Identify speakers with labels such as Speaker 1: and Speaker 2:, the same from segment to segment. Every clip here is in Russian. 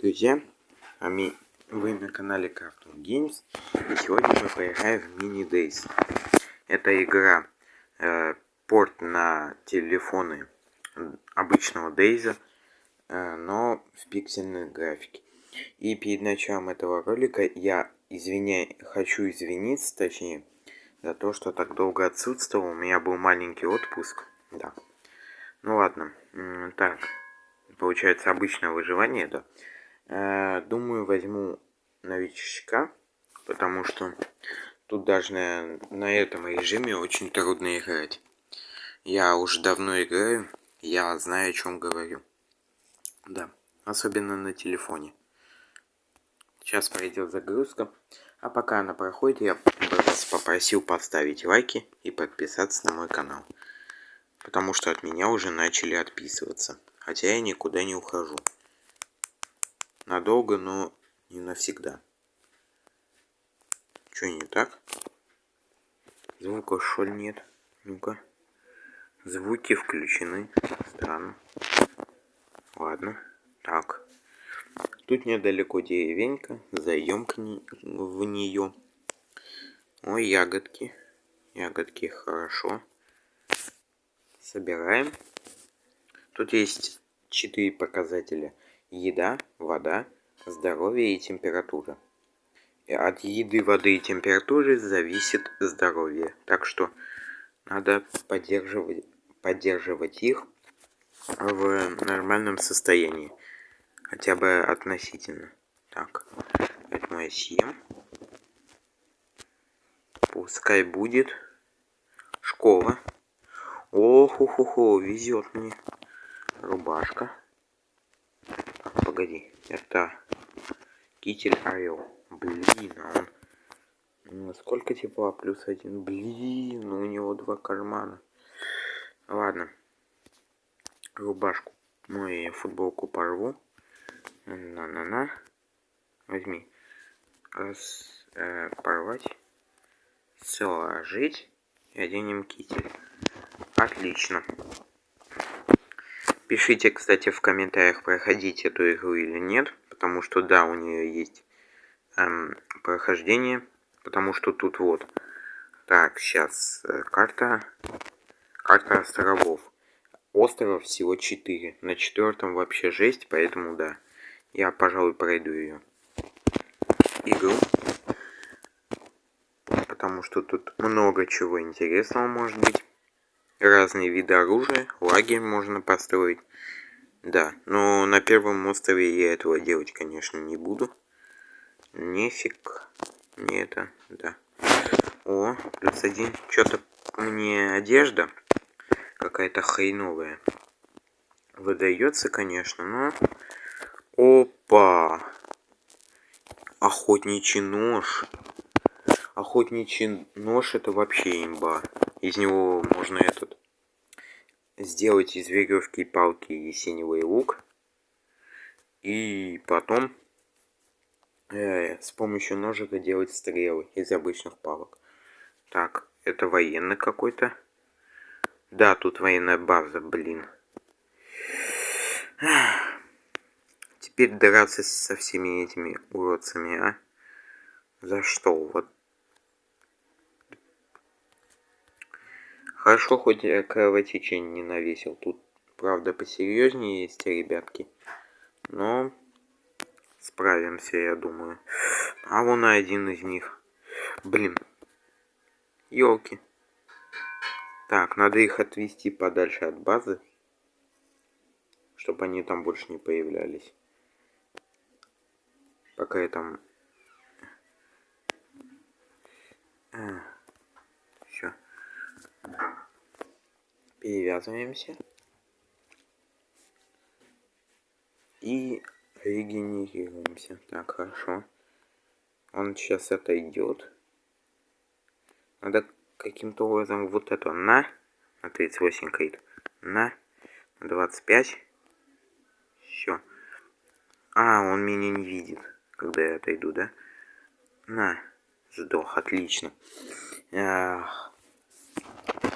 Speaker 1: друзья, вы на канале Cartoon Games и сегодня мы поиграем в Mini Days. Это игра э, порт на телефоны обычного Дейза, э, но в пиксельной графике. И перед началом этого ролика я извиняю, хочу извиниться, точнее, за то, что так долго отсутствовал. У меня был маленький отпуск. Да. Ну ладно. Так. Получается обычное выживание, да. Э, думаю, возьму новичка, потому что тут даже на, на этом режиме очень трудно играть. Я уже давно играю, я знаю, о чем говорю. Да, особенно на телефоне. Сейчас пройдет загрузка. А пока она проходит, я вас попросил поставить лайки и подписаться на мой канал. Потому что от меня уже начали отписываться. Хотя я никуда не ухожу. Надолго, но не навсегда. Что не так? Звука шоль нет. Ну-ка. Звуки включены. Странно. Ладно. Так. Тут недалеко деревенька. Зайдем к ней, в нее. Ой, ягодки. Ягодки хорошо. Собираем. Тут есть четыре показателя еда, вода, здоровье и температура. И от еды, воды и температуры зависит здоровье. Так что надо поддерживать, поддерживать их в нормальном состоянии. Хотя бы относительно. Так, поэтому я съем. Пускай будет. Школа. Ох-хо-хо, везет мне. Рубашка погоди. Это китель орел. Блин, а он... Сколько тепла? Плюс один. Блин, у него два кармана. Ладно. Рубашку. Ну и футболку порву. На-на-на. Возьми. Раз, э, порвать. Сложить. И оденем китель. Отлично. Пишите, кстати, в комментариях, проходить эту игру или нет. Потому что, да, у нее есть эм, прохождение. Потому что тут вот. Так, сейчас э, карта. Карта островов. Островов всего 4. На четвертом вообще жесть, поэтому да. Я, пожалуй, пройду ее. Игру. Потому что тут много чего интересного может быть разные виды оружия, лагерь можно построить. Да, но на первом острове я этого делать, конечно, не буду. Нефиг. Не это, да. О, плюс один. Что-то мне одежда какая-то хреновая. Выдается, конечно, но... Опа! Охотничий нож. Охотничий нож это вообще имба. Из него можно этот сделать из веревки и палки ясеневый лук. И потом э, с помощью ножика делать стрелы из обычных палок. Так, это военный какой-то. Да, тут военная база, блин. Теперь драться со всеми этими уродцами, а? За что? Вот Хорошо, хоть я кровотечение не навесил. Тут, правда, посерьезнее есть ребятки. Но справимся, я думаю. А вон один из них. Блин. Елки. Так, надо их отвести подальше от базы. Чтобы они там больше не появлялись. Пока я там... Все перевязываемся и регенерируемся. Так, хорошо. Он сейчас отойдет. Надо каким-то образом вот это на, на 38 крит, на, на 25. Все. А, он меня не видит, когда я отойду, да? На, сдох, отлично. Ах.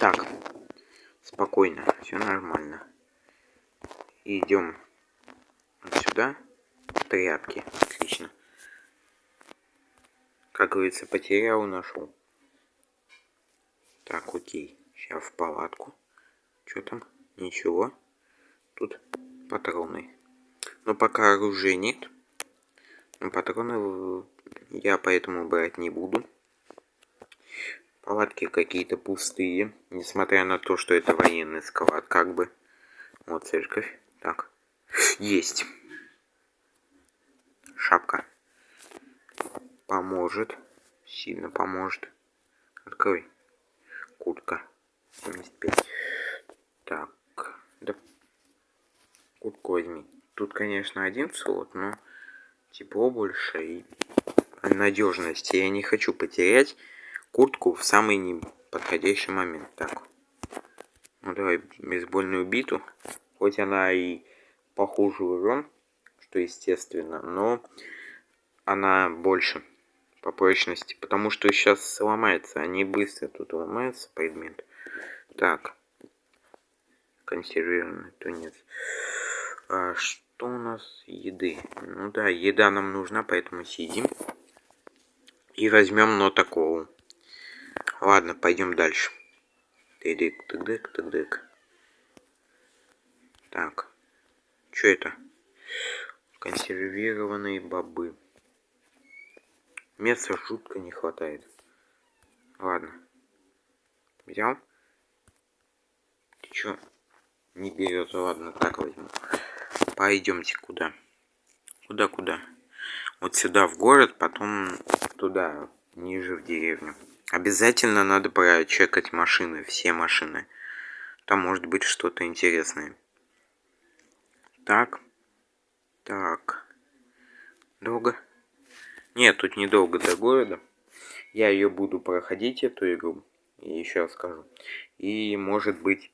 Speaker 1: Так, спокойно, все нормально. Идем сюда. тряпки. Отлично. Как говорится, потерял, нашел. Так, окей. Сейчас в палатку. Что там? Ничего. Тут патроны. Но пока оружия нет. Но патроны я поэтому брать не буду. Палатки какие-то пустые. Несмотря на то, что это военный склад, как бы. Вот церковь. Так. Есть. Шапка. Поможет. Сильно поможет. Открой. Куртка. 75. Так. Да. Куртку возьми. Тут, конечно, один слот, но тепло больше и надежность. Я не хочу потерять куртку в самый неподходящий момент. Так. Ну давай бейсбольную биту. Хоть она и похуже урон, что естественно, но она больше по прочности, потому что сейчас сломается, они быстро тут ломаются предмет. Так, консервированный тунец. А, что у нас еды? Ну да, еда нам нужна, поэтому сидим и возьмем нотоколу. Ладно, пойдем дальше. Тыдык, тыдык, тыдык. Так, что это? Консервированные бобы. Места жутко не хватает. Ладно. Взял? Ты чё? Не берет. Ладно, так возьму. Пойдемте куда? Куда-куда? Вот сюда в город, потом туда, ниже в деревню. Обязательно надо прочекать машины, все машины. Там может быть что-то интересное. Так. Так. Долго? Нет, тут недолго до города. Я ее буду проходить, эту игру. И еще раз скажу. И может быть...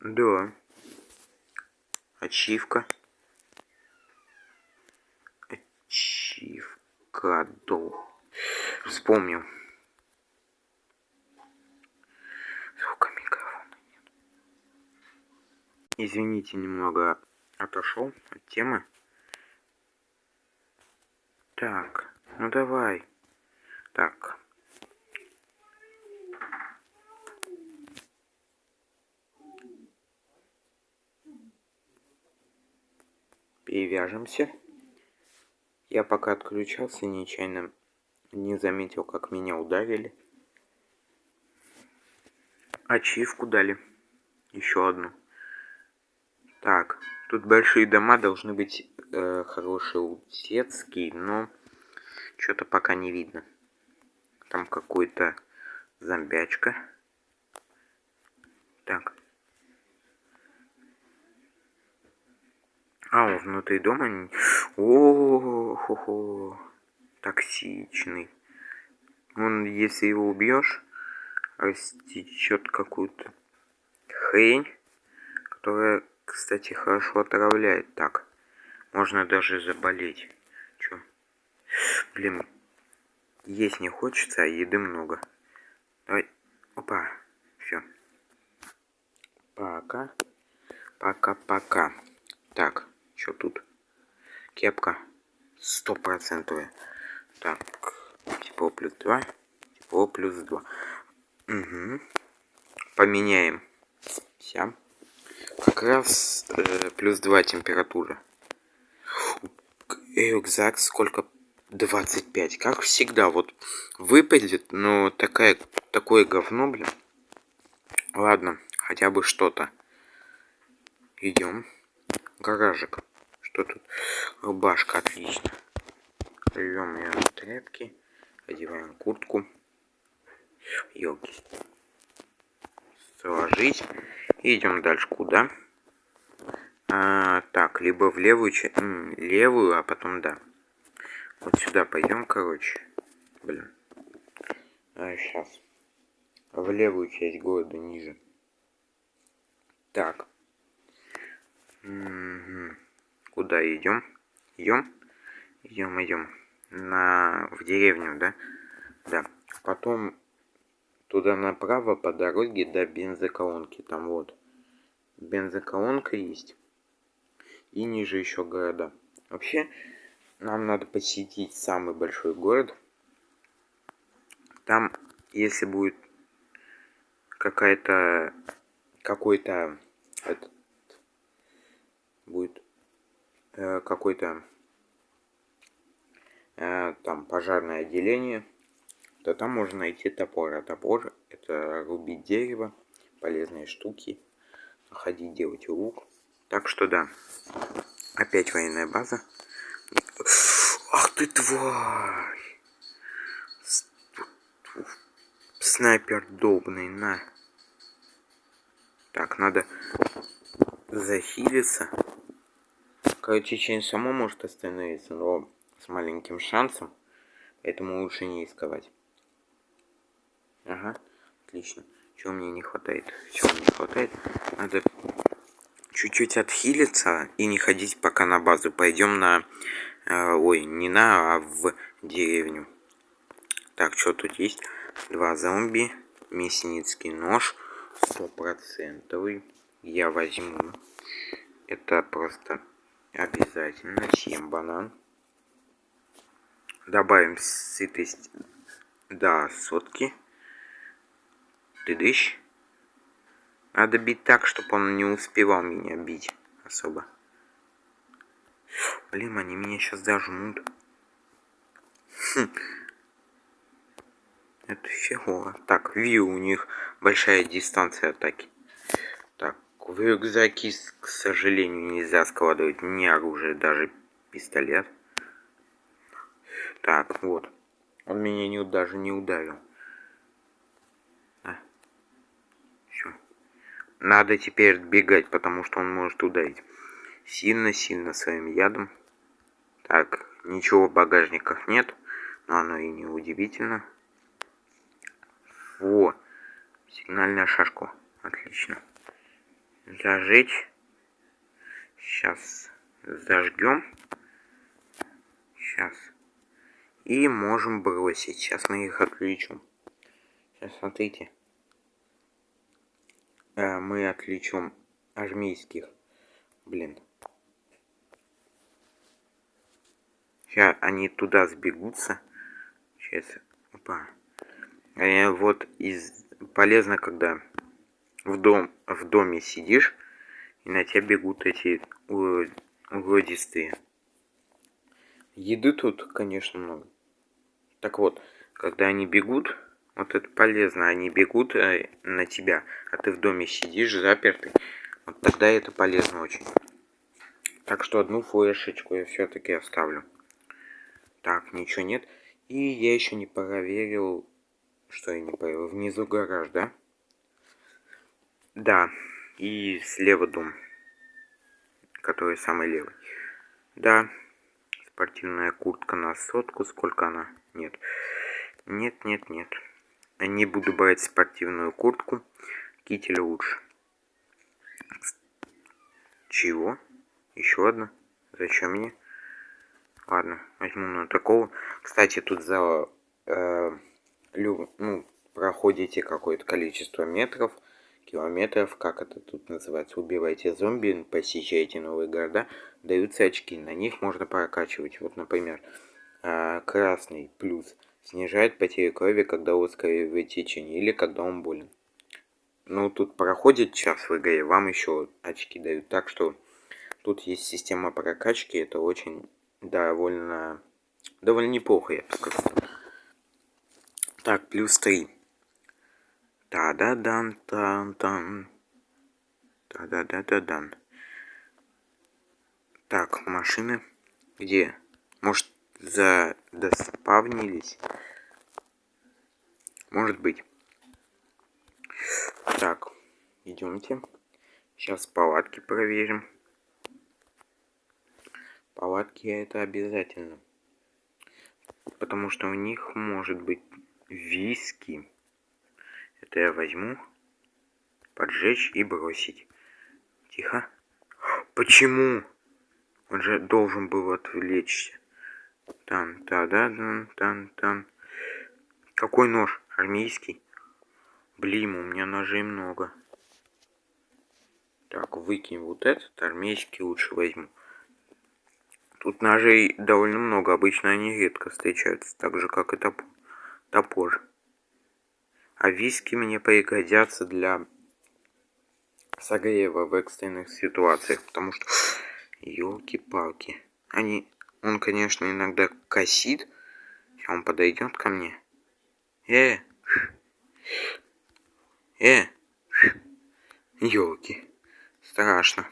Speaker 1: Да. Ачивка. Ачивка. Дол. Вспомнил. Звука микрофона нет. Извините, немного отошел от темы. Так, ну давай. Так. Перевяжемся. Я пока отключался, нечаянно не заметил, как меня ударили. Ачивку дали. Еще одну. Тут большие дома должны быть э, хорошие утецкие, но что-то пока не видно. Там какой-то зомбячка. Так. А, он внутри дома... О, хо -хо. Токсичный. Он, если его убьешь, растечет какую-то хрень, которая кстати, хорошо отравляет. Так, можно даже заболеть. Чё? Блин, есть не хочется, а еды много. Давай. Опа. Все. Пока. Пока-пока. Так, что тут? Кепка. Стопроцентовая. Так, тепло плюс два. Тепло плюс два. Угу. Поменяем. Вся. Как раз э, плюс 2 температура. Рюкзак сколько? 25. Как всегда, вот выпадет, но такая, такое говно, блин. Ладно, хотя бы что-то. Идем. Гаражик. Что тут? Рубашка, отлично. Рвем ее на тряпки. Одеваем куртку. Елки. Сложить. Идем дальше куда? А, так, либо в левую, левую, а потом да. Вот сюда пойдем, короче. Блин. А, сейчас. В левую часть города ниже. Так. Угу. Куда идем? Идем? Идем, идем. На... В деревню, да? Да. Потом туда направо по дороге до бензоколонки. Там вот бензоколонка есть. И ниже еще города. Вообще, нам надо посетить самый большой город. Там, если будет какая-то какой-то будет э, какой-то э, там пожарное отделение, то там можно найти топор. А топор это рубить дерево, полезные штуки, ходить делать лук. Так что да, опять военная база. Ах ты тварь! Снайпер долбный, на. Так, надо захилиться. Короче, Чейн само может остановиться, но с маленьким шансом. Поэтому лучше не рисковать. Ага, отлично. Чего мне не хватает? Все мне не хватает. Надо чуть-чуть отхилиться и не ходить пока на базу. Пойдем на... Э, ой, не на, а в деревню. Так, что тут есть? Два зомби, мясницкий нож, стопроцентовый. Я возьму. Это просто обязательно. Съем банан. Добавим сытость до сотки. Тыдыщ. Надо бить так, чтобы он не успевал меня бить особо. Блин, они меня сейчас зажмут. Хм. Это фигово. Так, вью у них большая дистанция атаки. Так, в рюкзаки, к сожалению, нельзя складывать ни оружие, даже пистолет. Так, вот. Он меня не, даже не ударил. Надо теперь бегать, потому что он может ударить. Сильно-сильно своим ядом. Так, ничего в багажниках нет. Но оно и не удивительно. Во! Сигнальная шашку. Отлично. Зажечь. Сейчас зажгем. Сейчас. И можем бросить. Сейчас мы их отключим. Сейчас смотрите. Э, мы отвлечем армейских. Блин. Сейчас они туда сбегутся. Сейчас. Опа. А вот из полезно, когда в дом в доме сидишь и на тебя бегут эти угодистые. Еды тут, конечно, много. Так вот, когда они бегут, вот это полезно. Они бегут э, на тебя, а ты в доме сидишь запертый. Вот тогда это полезно очень. Так что одну флешечку я все-таки оставлю. Так, ничего нет. И я еще не проверил, что я не проверил. Внизу гараж, да? Да. И слева дом, который самый левый. Да. Спортивная куртка на сотку. Сколько она? Нет. Нет, нет, нет. Не буду брать спортивную куртку. Китель лучше. Чего? Еще одна? Зачем мне? Ладно, возьму на такого. Кстати, тут за... Э, лю, ну, проходите какое-то количество метров, километров, как это тут называется, убивайте зомби, посещаете новые города, даются очки. На них можно прокачивать. Вот, например, э, красный плюс Снижает потери крови, когда ускоряет течение или когда он болен. Ну, тут проходит час в игре, вам еще очки дают. Так что тут есть система прокачки, это очень довольно, довольно неплохо, я бы сказал. Так, плюс 3. Та-да-дан-тан-тан. Та-да-да-да-дан. Так, машины. Где? Может, за доспавнились. Может быть. Так, идемте. Сейчас палатки проверим. Палатки это обязательно. Потому что у них может быть виски. Это я возьму, поджечь и бросить. Тихо. Почему? Он же должен был отвлечься. Тан, та да дан тан тан. Какой нож? Армейский? Блин, у меня ножей много. Так, выкинь вот этот, армейский лучше возьму. Тут ножей довольно много, обычно они редко встречаются, так же как и топ топор. А виски мне пригодятся для согрева в экстренных ситуациях, потому что, елки-палки, они, он, конечно, иногда косит, он подойдет ко мне. Э, э, елки, страшно.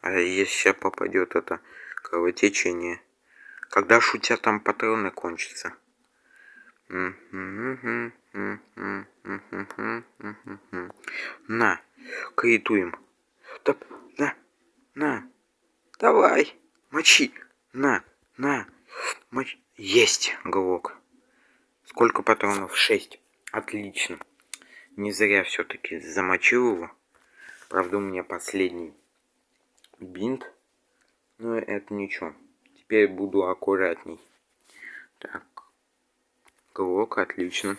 Speaker 1: А если сейчас попадет это кровотечение, когда шутя там патроны кончатся. На, кредитуем. Топ, на, на, давай, мочи, на, на, мочи. Есть, головок. Сколько патронов? Шесть. Отлично. Не зря все-таки замочил его. Правда, у меня последний бинт. Но это ничего. Теперь буду аккуратней. Так. Головок, отлично.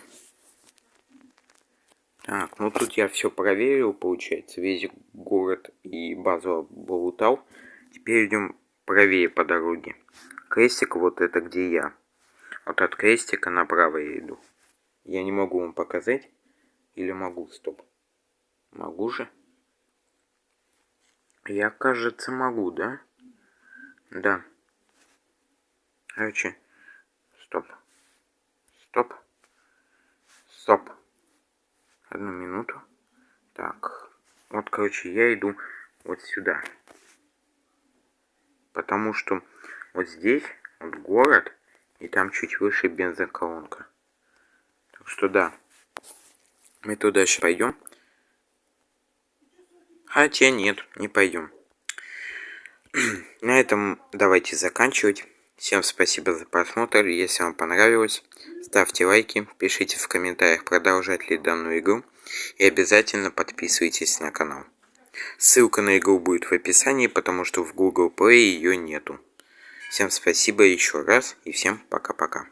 Speaker 1: Так, ну тут я все проверил, получается. Весь город и базу облутал. Теперь идем правее по дороге. Крестик вот это где я. Вот от крестика направо я иду. Я не могу вам показать. Или могу? Стоп. Могу же? Я, кажется, могу, да? Да. Короче. Стоп. Стоп. Стоп. Одну минуту. Так. Вот, короче, я иду вот сюда. Потому что вот здесь вот город, и там чуть выше бензоколонка. Что да. Мы туда сейчас пойдем. Хотя нет, не пойдем. На этом давайте заканчивать. Всем спасибо за просмотр. Если вам понравилось, ставьте лайки, пишите в комментариях, продолжать ли данную игру. И обязательно подписывайтесь на канал. Ссылка на игру будет в описании, потому что в Google Play ее нету. Всем спасибо еще раз и всем пока-пока.